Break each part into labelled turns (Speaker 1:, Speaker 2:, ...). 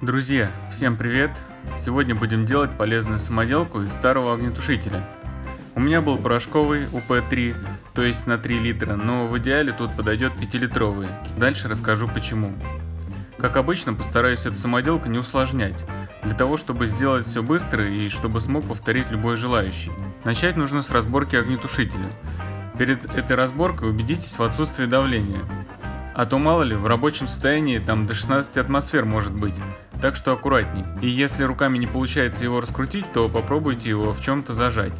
Speaker 1: Друзья, всем привет! Сегодня будем делать полезную самоделку из старого огнетушителя. У меня был порошковый УП-3, то есть на 3 литра, но в идеале тут подойдет 5-литровый. Дальше расскажу почему. Как обычно, постараюсь эту самоделку не усложнять, для того, чтобы сделать все быстро и чтобы смог повторить любой желающий. Начать нужно с разборки огнетушителя. Перед этой разборкой убедитесь в отсутствии давления. А то мало ли, в рабочем состоянии там до 16 атмосфер может быть, так что аккуратней. И если руками не получается его раскрутить, то попробуйте его в чем-то зажать.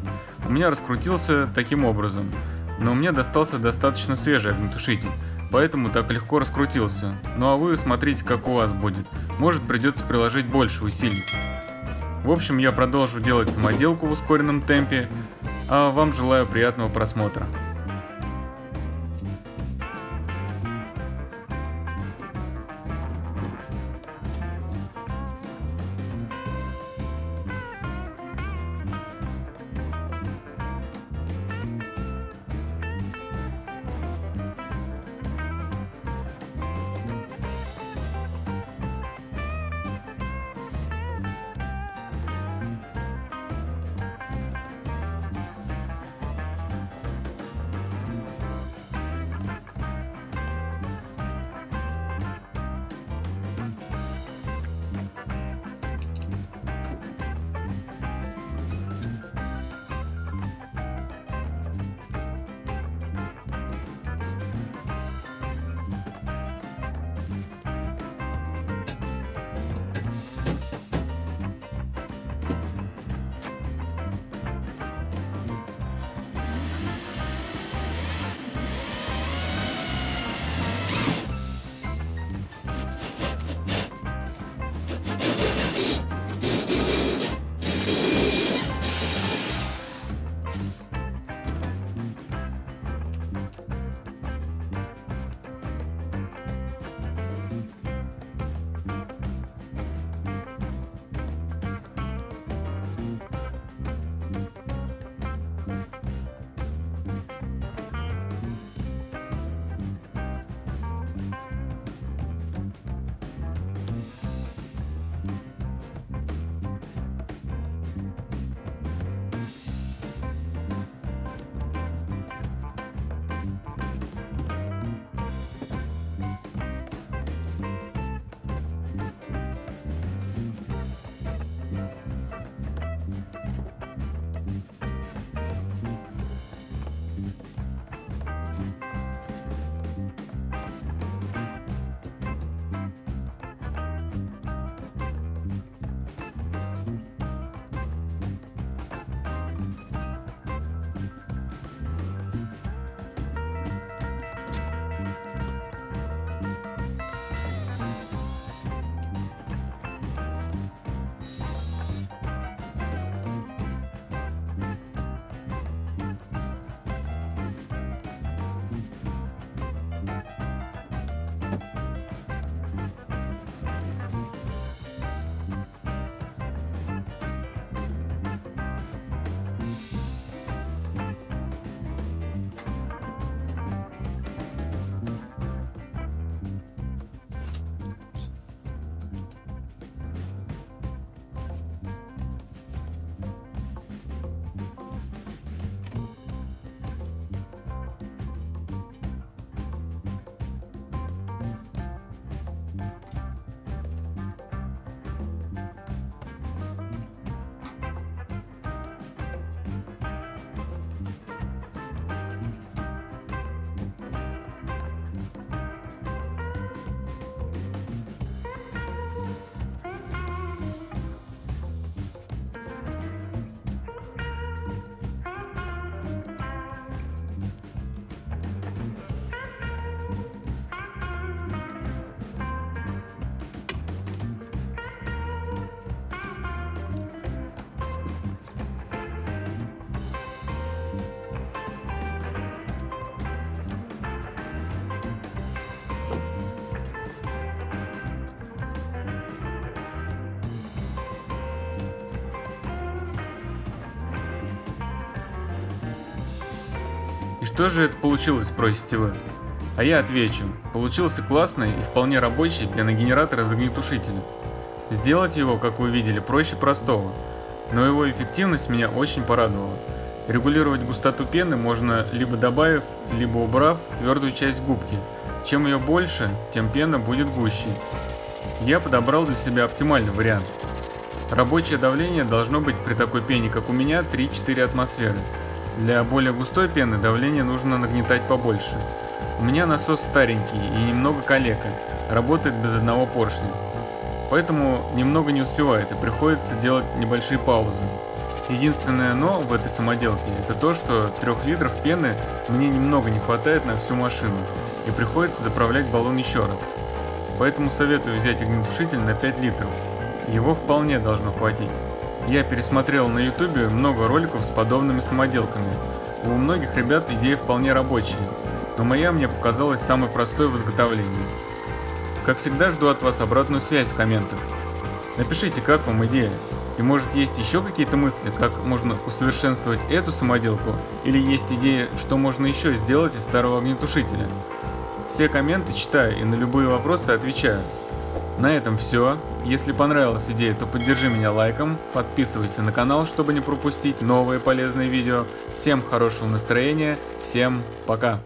Speaker 1: У меня раскрутился таким образом, но мне достался достаточно свежий огнетушитель, поэтому так легко раскрутился. Ну а вы смотрите, как у вас будет. Может придется приложить больше усилий. В общем, я продолжу делать самоделку в ускоренном темпе, а вам желаю приятного просмотра. Что же это получилось, спросите вы? А я отвечу, получился классный и вполне рабочий пеногенератор из огнетушителя. Сделать его, как вы видели, проще простого, но его эффективность меня очень порадовала. Регулировать густоту пены можно либо добавив, либо убрав твердую часть губки. Чем ее больше, тем пена будет гуще. Я подобрал для себя оптимальный вариант. Рабочее давление должно быть при такой пене, как у меня, 3-4 атмосферы. Для более густой пены давление нужно нагнетать побольше. У меня насос старенький и немного калека, работает без одного поршня. Поэтому немного не успевает и приходится делать небольшие паузы. Единственное но в этой самоделке это то, что 3 литров пены мне немного не хватает на всю машину и приходится заправлять баллон еще раз. Поэтому советую взять огнетушитель на 5 литров. Его вполне должно хватить. Я пересмотрел на ютубе много роликов с подобными самоделками. У многих ребят идея вполне рабочая, но моя мне показалась самой простой в изготовлении. Как всегда жду от вас обратную связь в комментах. Напишите, как вам идея. И может есть еще какие-то мысли, как можно усовершенствовать эту самоделку, или есть идея, что можно еще сделать из старого огнетушителя. Все комменты читаю и на любые вопросы отвечаю. На этом все. Если понравилась идея, то поддержи меня лайком, подписывайся на канал, чтобы не пропустить новые полезные видео. Всем хорошего настроения, всем пока!